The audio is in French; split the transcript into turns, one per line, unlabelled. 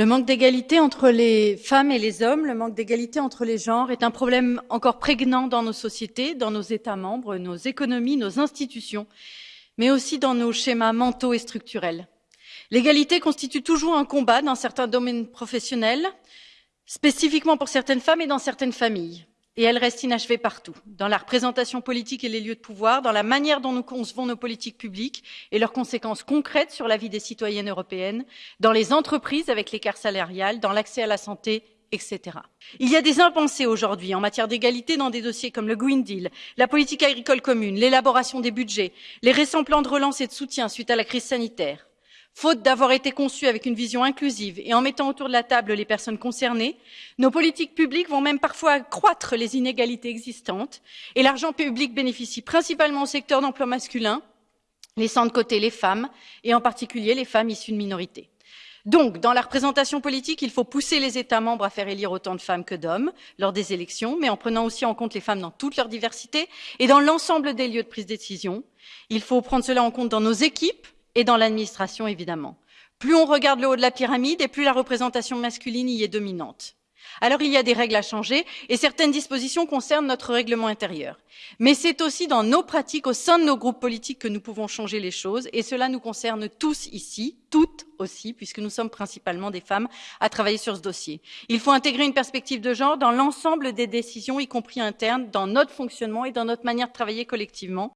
Le manque d'égalité entre les femmes et les hommes, le manque d'égalité entre les genres est un problème encore prégnant dans nos sociétés, dans nos États membres, nos économies, nos institutions, mais aussi dans nos schémas mentaux et structurels. L'égalité constitue toujours un combat dans certains domaines professionnels, spécifiquement pour certaines femmes et dans certaines familles. Et elle reste inachevée partout, dans la représentation politique et les lieux de pouvoir, dans la manière dont nous concevons nos politiques publiques et leurs conséquences concrètes sur la vie des citoyennes européennes, dans les entreprises avec l'écart salarial, dans l'accès à la santé, etc. Il y a des impensés aujourd'hui en matière d'égalité dans des dossiers comme le Green Deal, la politique agricole commune, l'élaboration des budgets, les récents plans de relance et de soutien suite à la crise sanitaire. Faute d'avoir été conçus avec une vision inclusive et en mettant autour de la table les personnes concernées, nos politiques publiques vont même parfois accroître les inégalités existantes et l'argent public bénéficie principalement au secteur d'emploi masculin, laissant de côté les femmes et en particulier les femmes issues de minorités. Donc, dans la représentation politique, il faut pousser les États membres à faire élire autant de femmes que d'hommes lors des élections, mais en prenant aussi en compte les femmes dans toute leur diversité et dans l'ensemble des lieux de prise de décision. Il faut prendre cela en compte dans nos équipes, et dans l'administration évidemment. Plus on regarde le haut de la pyramide et plus la représentation masculine y est dominante. Alors il y a des règles à changer et certaines dispositions concernent notre règlement intérieur. Mais c'est aussi dans nos pratiques au sein de nos groupes politiques que nous pouvons changer les choses et cela nous concerne tous ici, toutes aussi, puisque nous sommes principalement des femmes à travailler sur ce dossier. Il faut intégrer une perspective de genre dans l'ensemble des décisions, y compris internes, dans notre fonctionnement et dans notre manière de travailler collectivement